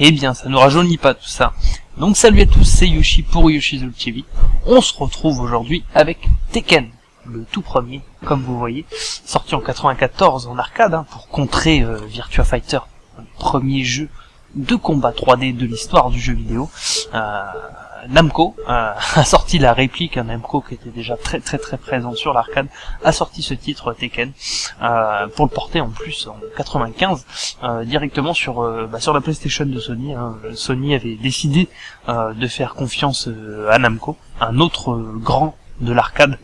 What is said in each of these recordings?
Eh bien, ça ne rajeunit pas tout ça. Donc salut à tous, c'est Yoshi pour Yoshi's TV. On se retrouve aujourd'hui avec Tekken, le tout premier, comme vous voyez, sorti en 94 en arcade hein, pour contrer euh, Virtua Fighter, le premier jeu de combat 3D de l'histoire du jeu vidéo. Euh, Namco euh, a sorti la réplique, un Namco qui était déjà très très très présent sur l'arcade, a sorti ce titre Tekken euh, pour le porter en plus en 95 euh, directement sur bah, sur la PlayStation de Sony. Hein. Sony avait décidé de faire confiance à Namco, un autre grand de l'arcade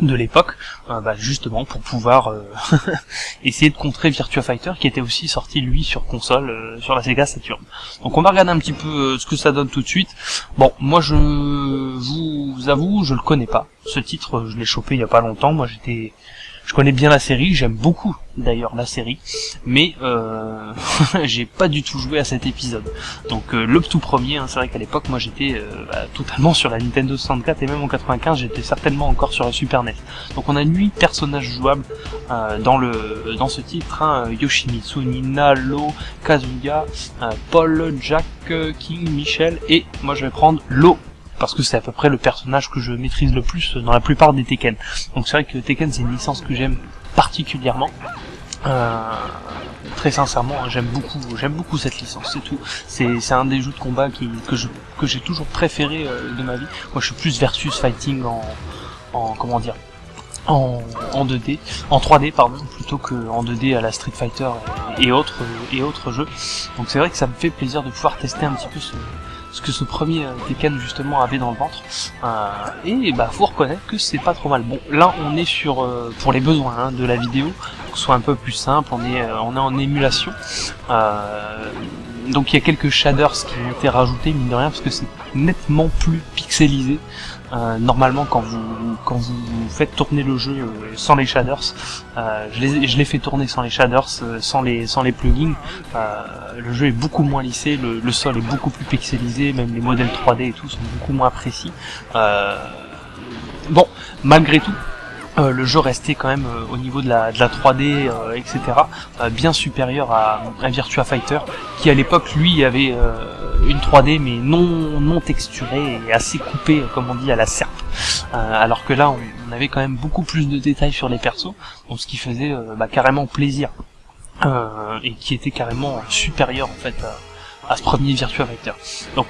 de l'époque, euh, bah, justement pour pouvoir euh, essayer de contrer Virtua Fighter qui était aussi sorti lui sur console euh, sur la Sega Saturn. Donc on va regarder un petit peu ce que ça donne tout de suite. Bon, moi je vous avoue, je le connais pas. Ce titre, je l'ai chopé il y a pas longtemps. Moi j'étais je connais bien la série, j'aime beaucoup d'ailleurs la série, mais euh, j'ai pas du tout joué à cet épisode. Donc euh, le tout premier, hein, c'est vrai qu'à l'époque moi j'étais euh, bah, totalement sur la Nintendo 64 et même en 95 j'étais certainement encore sur la Super NES. Donc on a 8 personnages jouables euh, dans le dans ce titre, hein, Yoshimitsu, Nina, Lo, Kazuya, Paul, Jack, King, Michel et moi je vais prendre Lo parce que c'est à peu près le personnage que je maîtrise le plus dans la plupart des Tekken. Donc c'est vrai que Tekken c'est une licence que j'aime particulièrement. Euh, très sincèrement, hein, j'aime beaucoup, j'aime beaucoup cette licence, c'est tout. C'est, un des jeux de combat que j'ai toujours préféré euh, de ma vie. Moi, je suis plus versus fighting en, en comment dire, en, en 2D, en 3D pardon, plutôt que en 2D à la Street Fighter et, et autres et autres jeux. Donc c'est vrai que ça me fait plaisir de pouvoir tester un petit peu ce, ce que ce premier euh, Tekken justement avait dans le ventre. Euh, et bah faut reconnaître que c'est pas trop mal. Bon, là on est sur euh, pour les besoins hein, de la vidéo, que ce soit un peu plus simple, on est on est en émulation. donc il y a quelques shaders qui ont été rajoutés mine de rien parce que c'est nettement plus pixelisé. Normalement quand vous quand vous faites tourner le jeu sans les shaders, je l'ai je l'ai fait tourner sans les shaders, sans les sans les plugins, le jeu est beaucoup moins lissé, le, sol est beaucoup plus pixelisé, même les modèles 3D et tout sont beaucoup moins précis. Euh, bon, malgré tout, euh, le jeu restait quand même euh, au niveau de la, de la 3D, etc., bien supérieur à, à, Virtua Fighter, qui à l'époque, lui, avait une 3D mais non, non texturée et assez coupée, comme on dit, à la serpe. alors que là, on, avait quand même beaucoup plus de détails sur les persos, donc ce qui faisait bah, carrément plaisir. Euh, et qui était carrément supérieur en fait à, ce premier Virtua Fighter. Donc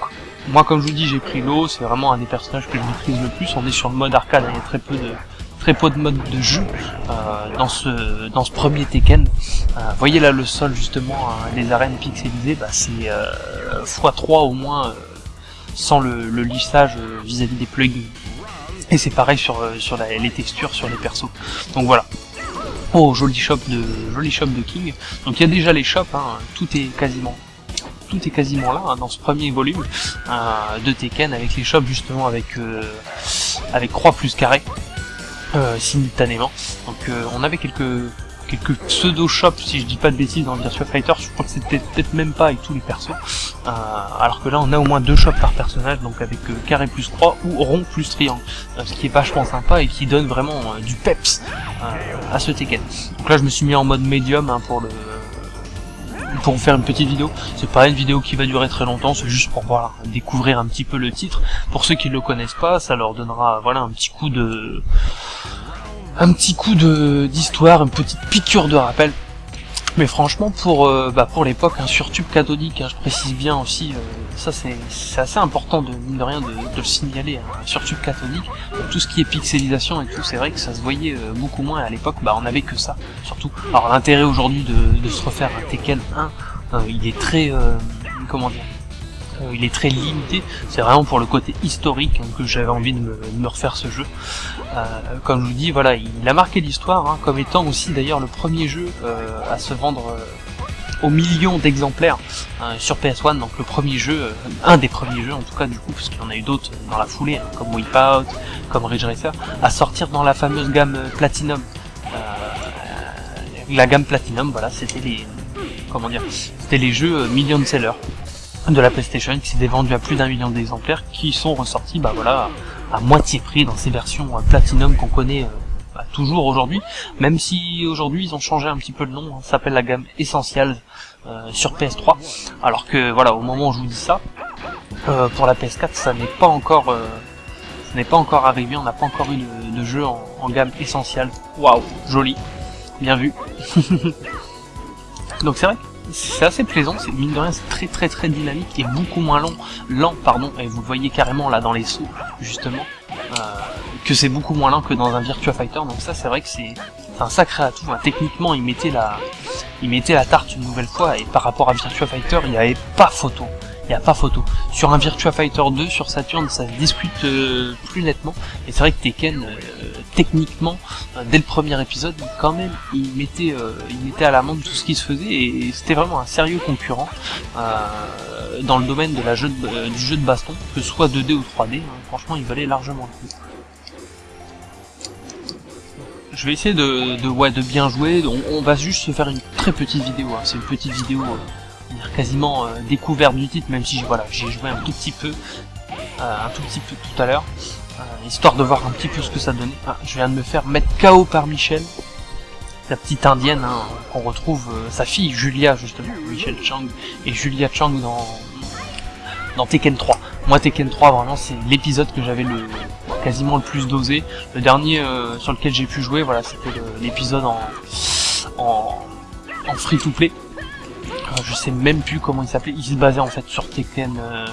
moi comme je vous dis j'ai pris l'eau, c'est vraiment un des personnages que je maîtrise le plus, on est sur le mode arcade, il y a très peu de très peu de mode de jeu euh, dans ce dans ce premier Tekken. Euh, voyez là le sol justement, hein, les arènes pixelisées, bah, c'est x3 au moins sans le, lissage vis-à-vis des plugins. Et c'est pareil sur, sur les textures sur les persos. Donc voilà, Oh, joli shop de joli shop de King. Donc il y a déjà les shops, hein, tout est quasiment tout est quasiment là hein, dans ce premier volume euh, de Tekken avec les shops justement avec euh, avec croix plus carré euh, simultanément. Donc on avait quelques quelques pseudo shops si je dis pas de bêtises dans Virtua Fighter, je crois que c'était peut-être même pas avec tous les persos. alors que là on a au moins deux shops par personnage, donc avec carré plus croix ou rond plus triangle. ce qui est vachement sympa et qui donne vraiment du peps à ce Tekken. Donc là je me suis mis en mode médium hein, pour le pour faire une petite vidéo. C'est pas une vidéo qui va durer très longtemps, c'est juste pour voilà, découvrir un petit peu le titre. Pour ceux qui le connaissent pas, ça leur donnera voilà un petit coup de un petit coup de d'histoire, une petite piqûre de rappel mais franchement, pour euh, bah, pour l'époque, un sur tube cathodique, hein, je précise bien aussi, euh, ça c'est assez important de mine de rien de, le signaler, hein, un sur tube cathodique, tout ce qui est pixelisation et tout, c'est vrai que ça se voyait euh, beaucoup moins à l'époque, bah on avait que ça, surtout. Alors l'intérêt aujourd'hui de, de, se refaire un Tekken 1, il est très, comment dire, euh, il est très limité, c'est vraiment pour le côté historique hein, que j'avais envie de me, refaire ce jeu. Euh, comme je vous dis, voilà, il a marqué l'histoire, hein, comme étant aussi d'ailleurs le premier jeu euh, à se vendre aux millions d'exemplaires sur PS1, donc le premier jeu, un des premiers jeux en tout cas du coup, parce qu'il y en a eu d'autres dans la foulée, hein, comme Wipeout, comme Ridge Racer, à sortir dans la fameuse gamme Platinum. la gamme Platinum, voilà, c'était les comment dire, c'était les jeux million sellers de la PlayStation qui s'était vendu à plus d'un million d'exemplaires qui sont ressortis bah voilà à moitié prix dans ces versions euh, Platinum qu'on connaît euh, bah, toujours aujourd'hui même si aujourd'hui ils ont changé un petit peu le nom hein, ça s'appelle la gamme Essentials sur PS3, alors que voilà, au moment où je vous dis ça, pour la PS4, ça n'est pas encore, ça n'est pas encore arrivé, on n'a pas encore eu de, jeu en, gamme essentielle. Waouh, joli, bien vu. Donc c'est vrai c'est assez plaisant, c'est mine de rien c'est très très très dynamique et beaucoup moins long, lent pardon, et vous le voyez carrément là dans les sauts justement, euh, que c'est beaucoup moins lent que dans un Virtua Fighter, donc ça c'est vrai que c'est un sacré atout, hein. techniquement il mettait la il mettait la tarte une nouvelle fois et par rapport à Virtua Fighter il n'y avait pas photo, il n'y a pas photo. Sur un Virtua Fighter 2 sur Saturn ça se discute euh, plus nettement, et c'est vrai que Tekken euh, techniquement, euh, dès le premier épisode, quand même, il mettait, euh, il mettait à l'amende tout ce qui se faisait et c'était vraiment un sérieux concurrent euh, dans le domaine de la jeu du jeu de baston, que ce soit 2D ou 3D. Hein. franchement, il valait largement le coup. Je vais essayer de, de, ouais, de bien jouer. On, va juste se faire une très petite vidéo. Hein. C'est une petite vidéo quasiment découverte du titre, même si voilà, j'ai joué un tout petit peu, un tout petit peu tout à l'heure. Euh, histoire de voir un petit peu ce que ça donnait. Ah, je viens de me faire mettre KO par Michel, la petite indienne hein, qu'on retrouve, euh, sa fille Julia justement, Michel Chang et Julia Chang dans, Tekken 3. Moi Tekken 3 vraiment c'est l'épisode que j'avais le quasiment le plus dosé. Le dernier euh, sur lequel j'ai pu jouer, voilà, c'était l'épisode en, en, en free to play je sais même plus comment il s'appelait, il se basait en fait sur Tekken euh,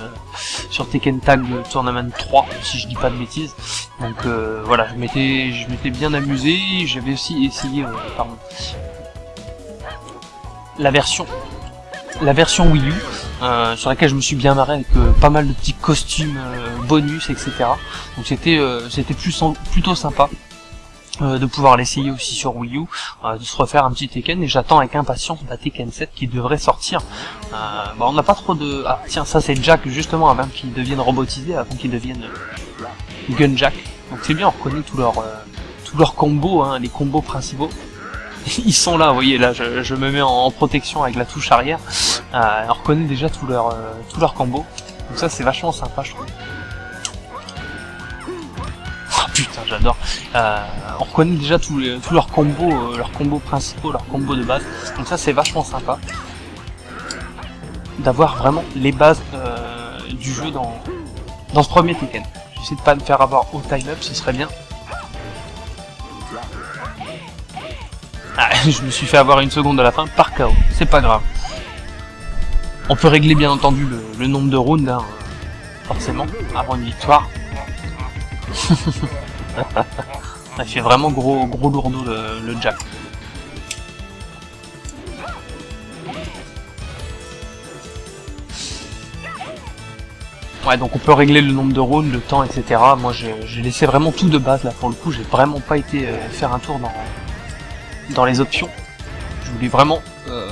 sur Tekken Tag Tournament 3 si je dis pas de bêtises. Donc euh, voilà, je m'étais je m'étais bien amusé, j'avais aussi essayé euh, pardon, la version la version Wii U sur laquelle je me suis bien marré avec pas mal de petits costumes bonus etc. Donc c'était c'était plutôt sympa. Euh, de pouvoir l'essayer aussi sur Wii U, euh, de se refaire un petit Tekken, et j'attends avec impatience la Tekken 7 qui devrait sortir. Euh, bon, on n'a pas trop de... Ah tiens, ça c'est Jack justement avant qu'il devienne robotisé, avant qu'il devienne Gun Jack. Donc c'est bien, on reconnaît tous leurs tous leurs combos, hein, les combos principaux. Ils sont là, vous voyez, là je, me mets en, protection avec la touche arrière. on reconnaît déjà tous leurs tous leurs combos. Donc ça c'est vachement sympa je trouve j'adore. Euh, on reconnaît déjà tous, leurs combos, euh, leurs combos principaux, leurs combos de base. Donc ça c'est vachement sympa d'avoir vraiment les bases euh, du jeu dans, dans ce premier Tekken. J'essaie de pas me faire avoir au time-up, ce serait bien. Ah, je me suis fait avoir une seconde à la fin par KO, c'est pas grave. On peut régler bien entendu le, nombre de rounds, hein, forcément, avant une victoire. Il fait vraiment gros, gros lourdeau le, Jack. Ouais, donc on peut régler le nombre de rounds, le temps, etc. Moi, j'ai laissé vraiment tout de base, là, pour le coup. J'ai vraiment pas été euh, faire un tour dans, les options. Je voulais vraiment euh,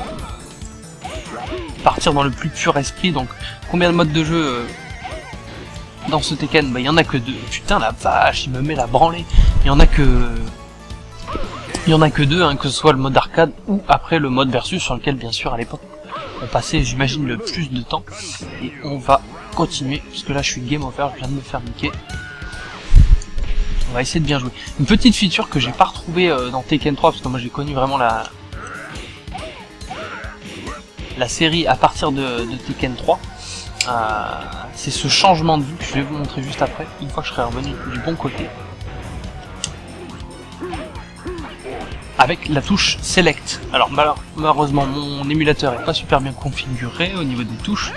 partir dans le plus pur esprit. Donc, combien de modes de jeu euh, dans ce Tekken, bah il y en a que deux. Putain la vache, il me met la branlée. Il y en a que il y en a que deux, hein, que ce soit le mode arcade ou après le mode versus sur lequel bien sûr à l'époque on passait j'imagine le plus de temps. Et on va continuer, puisque là je suis game over, je viens de me faire niquer. On va essayer de bien jouer. Une petite feature que j'ai pas retrouvée euh, dans Tekken 3, parce que moi j'ai connu vraiment la la série à partir de, de Tekken 3 c'est ce changement de vue que je vais vous montrer juste après, une fois que je serai revenu du bon côté. Avec la touche Select. Alors malheureusement mon émulateur est pas super bien configuré au niveau des touches.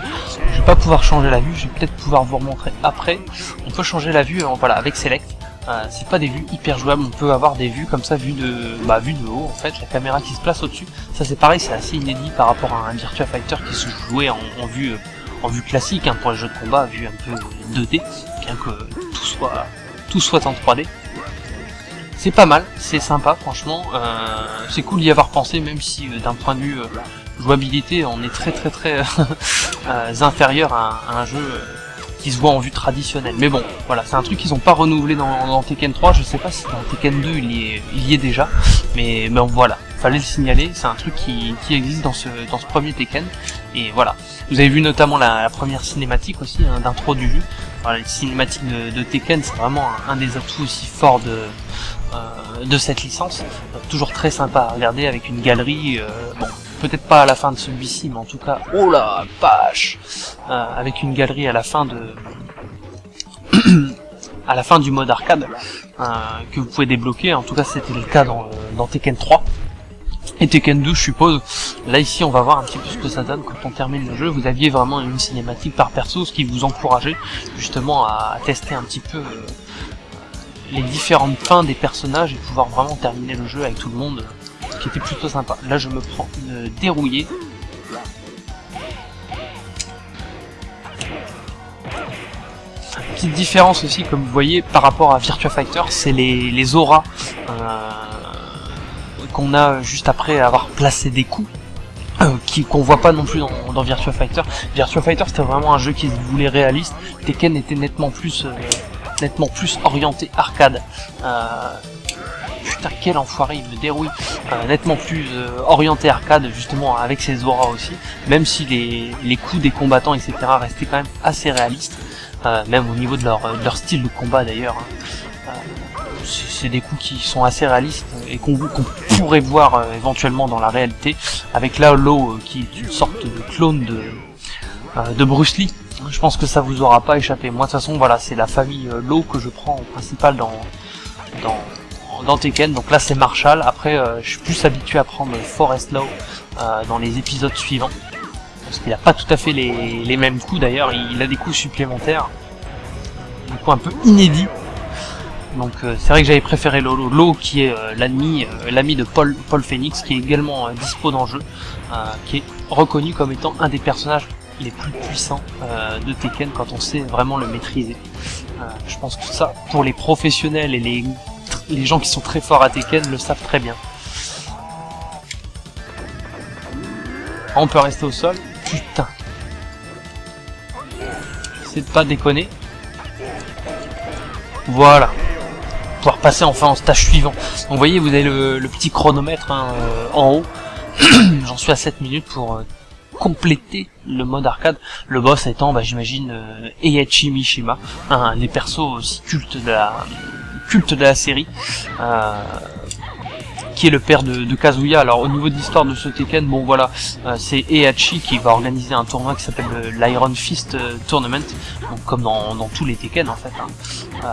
Je vais pas pouvoir changer la vue, je vais peut-être pouvoir vous remontrer après. On peut changer la vue voilà, avec Select. Euh, c'est pas des vues hyper jouables, on peut avoir des vues comme ça, vues de, bah, vue de haut en fait, la caméra qui se place au-dessus. Ça c'est pareil, c'est assez inédit par rapport à un Virtua Fighter qui se jouait en, vue euh, en vue classique hein, pour les jeux de combat, vue un peu 2D, bien que tout soit, tout soit en 3D. C'est pas mal, c'est sympa franchement, euh, c'est cool d'y avoir pensé même si euh, d'un point de vue euh, jouabilité on est très très très inférieur à, un jeu qui se voit en vue traditionnelle. Mais bon, voilà, c'est un truc qu'ils ont pas renouvelé dans, Tekken 3, je sais pas si dans Tekken 2 il y est, il y est déjà, mais bon voilà, fallait le signaler, c'est un truc qui, qui existe dans ce, dans ce premier Tekken, et voilà. Vous avez vu notamment la, première cinématique aussi, hein, d'intro du jeu. Voilà, les cinématiques de, Tekken, c'est vraiment un, des atouts aussi forts de, euh, de cette licence. toujours très sympa à regarder avec une galerie, euh, bon, peut-être pas à la fin de celui-ci, mais en tout cas, oh la vache, euh, avec une galerie à la fin de, à la fin du mode arcade euh, que vous pouvez débloquer. En tout cas, c'était le cas dans, dans Tekken 3 et Tekken 2 je suppose. Là ici on va voir un petit peu ce que ça donne quand on termine le jeu. Vous aviez vraiment une cinématique par perso, ce qui vous encourageait justement à tester un petit peu euh, les différentes fins des personnages et pouvoir vraiment terminer le jeu avec tout le monde, ce qui était plutôt sympa. Là je me prends une dérouillée. Petite différence aussi, comme vous voyez, par rapport à Virtua Fighter, c'est les auras. Qu'on a juste après avoir placé des coups euh, qu'on voit pas non plus dans, Virtua Fighter. Virtua Fighter c'était vraiment un jeu qui se voulait réaliste. Tekken était nettement plus euh, nettement plus orienté arcade. Euh, putain quel enfoiré il me dérouille. Euh, nettement plus orienté arcade justement avec ses auras aussi. Même si les, les coups des combattants etc restaient quand même assez réalistes. même au niveau de leur, leur style de combat d'ailleurs. Hein c'est des coups qui sont assez réalistes et qu'on pourrait voir euh, éventuellement dans la réalité, avec là Low euh, qui est une sorte de clone de, euh, de Bruce Lee. Je pense que ça vous aura pas échappé. Moi de toute façon voilà c'est la famille Low que je prends en principal dans, dans, dans Tekken. Donc là c'est Marshall. Après je suis plus habitué à prendre Forest Low dans les épisodes suivants. Parce qu'il a pas tout à fait les, les mêmes coups d'ailleurs, il a des coups supplémentaires. Des coups un peu inédits donc euh, c'est vrai que j'avais préféré Lolo, Lo qui est euh, l'ami euh, l'ami de Paul Phoenix qui est également dispo dans le jeu, qui est reconnu comme étant un des personnages les plus puissants de Tekken quand on sait vraiment le maîtriser. je pense que ça, pour les professionnels et les, les gens qui sont très forts à Tekken le savent très bien. On peut rester au sol. Putain. J'essaie de pas déconner. Voilà pouvoir passer enfin au stage suivant. Donc vous voyez, vous avez le, petit chronomètre hein, euh, en haut. J'en suis à 7 minutes pour euh, compléter le mode arcade. Le boss étant, bah, j'imagine, euh, Eiichi Mishima, un des persos aussi cultes de la, culte de la série. qui est le père de, Kazuya. Alors au niveau de l'histoire de ce Tekken, bon voilà, c'est Eiichi qui va organiser un tournoi qui s'appelle l'Iron Fist Tournament, donc comme dans, tous les Tekken en fait. Hein.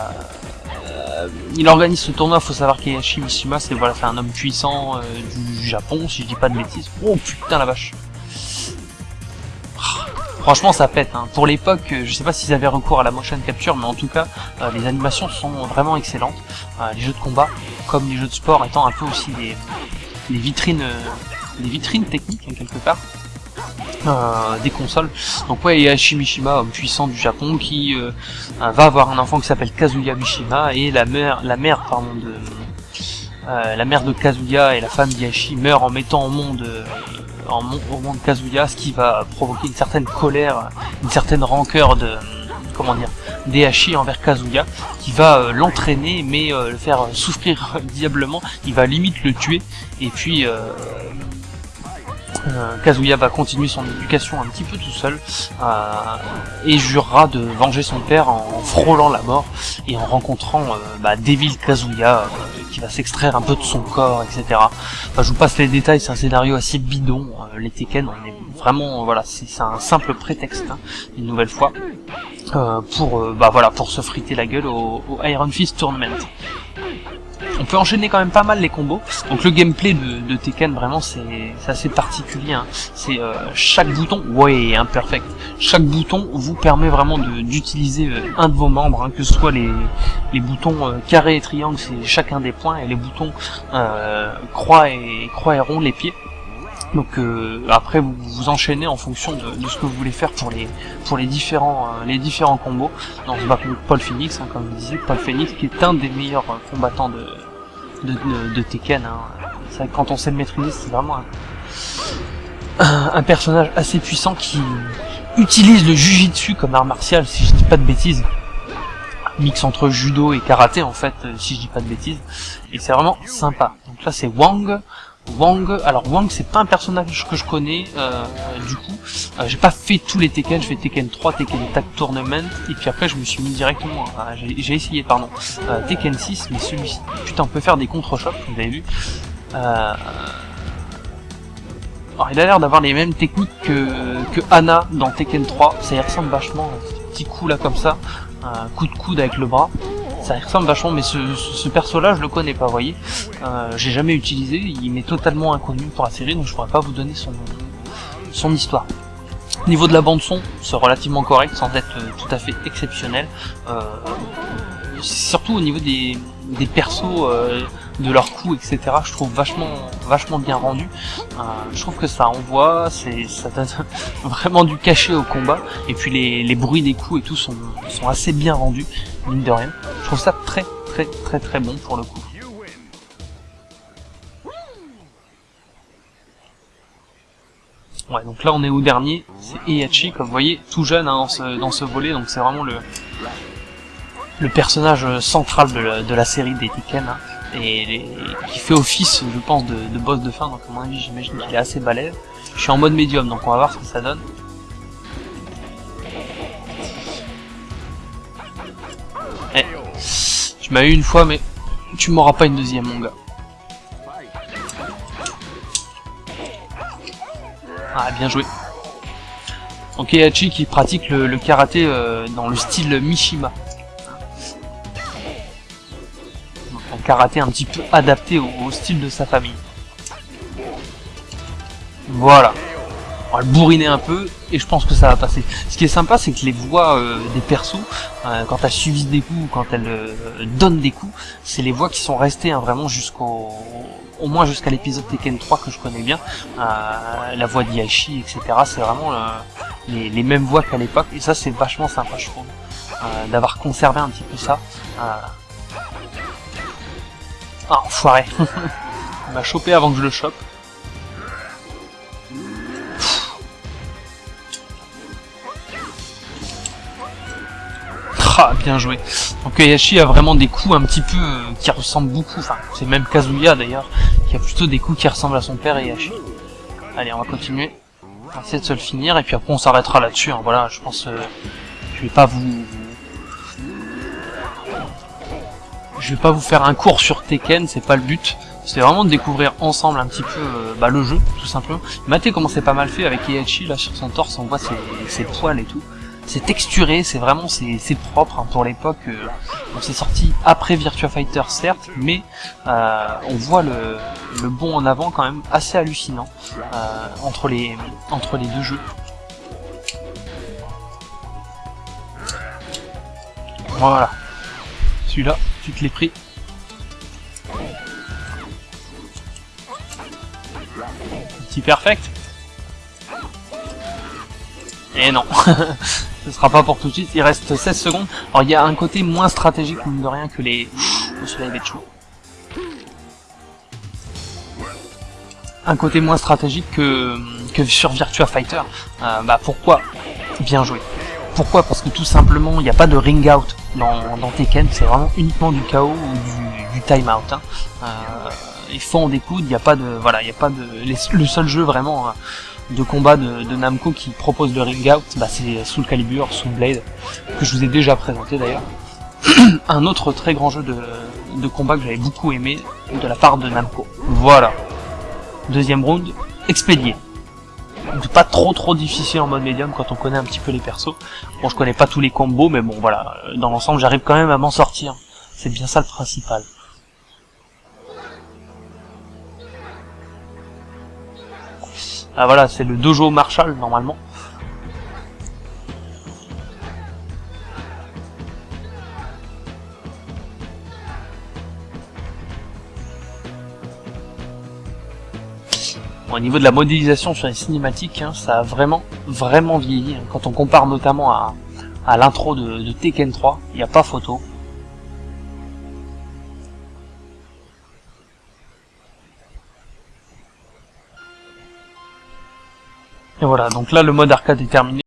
Euh, il organise ce tournoi, faut savoir qu'Eihachi Mishima c'est voilà, un homme puissant euh, du Japon, si je dis pas de bêtises. Oh putain la vache Franchement ça pète, hein. pour l'époque, euh, je sais pas s'ils avaient recours à la motion capture, mais en tout cas, les animations sont vraiment excellentes. les jeux de combat, comme les jeux de sport, étant un peu aussi des, vitrines, des vitrines techniques hein, quelque part. Euh, des consoles. Donc ouais, il y a Shimishima, homme puissant du Japon, qui euh, va avoir un enfant qui s'appelle Kazuya Mishima, et la mère, la mère pardon, de euh, la mère de Kazuya et la femme d'Yashi meurent en mettant au monde en, au monde Kazuya, ce qui va provoquer une certaine colère, une certaine rancœur de comment dire d'Ehashi envers Kazuya, qui va l'entraîner mais le faire souffrir diablement. Il va limite le tuer et puis euh, Kazuya va continuer son éducation un petit peu tout seul euh, et jurera de venger son père en frôlant la mort et en rencontrant euh, bah, Devil Kazuya qui va s'extraire un peu de son corps, etc. Enfin, je vous passe les détails, c'est un scénario assez bidon. les Tekken, on est vraiment, voilà, c'est un simple prétexte, hein, une nouvelle fois, pour, bah voilà, pour se friter la gueule au Iron Fist Tournament. On peut enchaîner quand même pas mal les combos. Donc le gameplay de, Tekken vraiment c'est assez particulier. Hein. C'est euh, chaque bouton, ouais imperfect. Chaque bouton vous permet vraiment d'utiliser euh, un de vos membres, hein, que ce soit les, les boutons euh, carré et triangle, c'est chacun des points, et les boutons croix et croix et rond les pieds. Donc après vous vous enchaînez en fonction de, ce que vous voulez faire pour les pour les différents les différents combos. Dans ce bat Paul Phoenix, hein, comme je disais, Paul Phoenix qui est un des meilleurs combattants de, de, Tekken. Hein. Quand on sait le maîtriser, c'est vraiment un, un, personnage assez puissant qui utilise le jujitsu comme art martial, si je dis pas de bêtises. Mix entre judo et karaté en fait, si je dis pas de bêtises. Et c'est vraiment sympa. Donc là c'est Wang, Wang, alors Wang c'est pas un personnage que je connais euh, du coup, euh, j'ai pas fait tous les Tekken, je fais Tekken 3, Tekken Tag Tournament, et puis après je me suis mis directement, j'ai essayé pardon, euh, Tekken 6, mais celui-ci, putain on peut faire des contre-chocs, vous avez vu, Alors, il a l'air d'avoir les mêmes techniques que, que Anna dans Tekken 3, ça y ressemble vachement, petit coup là comme ça, un coup de coude avec le bras, ça ressemble vachement, mais ce, perso là je le connais pas, vous voyez, euh, j'ai jamais utilisé, il m'est totalement inconnu pour la série, donc je pourrais pas vous donner son, son histoire. Niveau de la bande son, c'est relativement correct, sans être euh, tout à fait exceptionnel. Euh, surtout au niveau des, des persos, de leurs coups, etc. Je trouve vachement, vachement bien rendu. Je trouve que ça envoie, c'est, ça donne vraiment du cachet au combat. Et puis les, les bruits des coups et tout sont, sont assez bien rendus, mine de rien. Je trouve ça très, très, très, très bon pour le coup. Ouais, donc là on est au dernier, c'est Heihachi, comme vous voyez, tout jeune hein, dans, ce, dans ce volet, donc c'est vraiment le, le personnage central de la, série des Tekken, hein, et qui fait office, je pense, de, de, boss de fin, donc à mon avis j'imagine qu'il est assez balèze. Je suis en mode médium, donc on va voir ce que ça donne. Tu m'as eu une fois, mais tu m'auras pas une deuxième, mon gars. Ah, bien joué. Donc qui pratique le, karaté euh, dans le style Mishima. Un karaté un petit peu adapté au, style de sa famille. Voilà. On va le bourriner un peu et je pense que ça va passer. Ce qui est sympa, c'est que les voix euh, des persos, euh, quand elles subissent des coups ou quand elles donnent des coups, c'est les voix qui sont restées hein, vraiment jusqu'au au moins jusqu'à l'épisode Tekken 3 que je connais bien, euh, la voix d'Iashi, etc. C'est vraiment euh, les, les, mêmes voix qu'à l'époque, et ça c'est vachement sympa je trouve, euh, d'avoir conservé un petit peu ça. Ah, enfoiré Il m'a chopé avant que je le chope. Ah, bien joué. Donc Yashi a vraiment des coups un petit peu euh, qui ressemblent beaucoup, enfin c'est même Kazuya d'ailleurs, qui a plutôt des coups qui ressemblent à son père et Yashi. Allez, on va continuer. On va essayer de se le finir et puis après on s'arrêtera là-dessus. Hein. Voilà, je pense, euh, je vais pas vous, je vais pas vous faire un cours sur Tekken, c'est pas le but. C'est vraiment de découvrir ensemble un petit peu euh, bah, le jeu, tout simplement. Matez comment c'est pas mal fait avec Heihachi là sur son torse, on voit ses poils et tout c'est texturé, c'est vraiment c'est propre hein, pour l'époque. Euh, c'est sorti après Virtua Fighter certes, mais euh, on voit le, le bond en avant quand même assez hallucinant euh, entre les entre les deux jeux. Voilà. Celui-là, tu te l'ai pris. Petit perfect. Et non ce sera pas pour tout de suite, il reste 16 secondes. Alors il y a un côté moins stratégique, mine de rien, que les... Le soleil va être chaud. Un côté moins stratégique que, sur Virtua Fighter. Euh, bah pourquoi Bien joué. Pourquoi? Parce que tout simplement, il n'y a pas de ring out dans, Tekken, c'est vraiment uniquement du KO ou du, time out. Hein. Euh, ils font des coudes, il n'y a pas de... Voilà, il n'y a pas de... le seul jeu vraiment... Hein, de combat de, Namco qui propose le ring out, bah c'est Soul Calibur, Soul Blade, que je vous ai déjà présenté d'ailleurs. un autre très grand jeu de, de combat que j'avais beaucoup aimé de la part de Namco. Voilà. Deuxième round, expédié. Pas trop trop difficile en mode médium quand on connaît un petit peu les persos. Bon, je connais pas tous les combos, mais bon, voilà. Dans l'ensemble, j'arrive quand même à m'en sortir. C'est bien ça le principal. Ah voilà, c'est le dojo Marshall normalement. au niveau de la modélisation sur les cinématiques, hein, ça a vraiment, vraiment vieilli. Hein. Quand on compare notamment à, l'intro de, de Tekken 3, il n'y a pas photo. Et voilà, donc là le mode arcade est terminé.